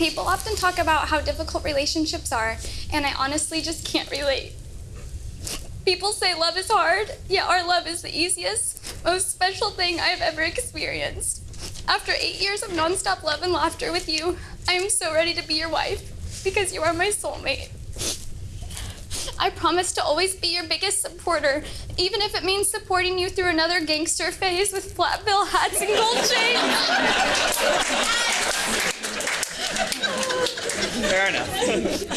People often talk about how difficult relationships are, and I honestly just can't relate. People say love is hard, yet our love is the easiest, most special thing I've ever experienced. After eight years of nonstop love and laughter with you, I am so ready to be your wife because you are my soulmate. I promise to always be your biggest supporter, even if it means supporting you through another gangster phase with flat bill hats and gold chains. Fair enough.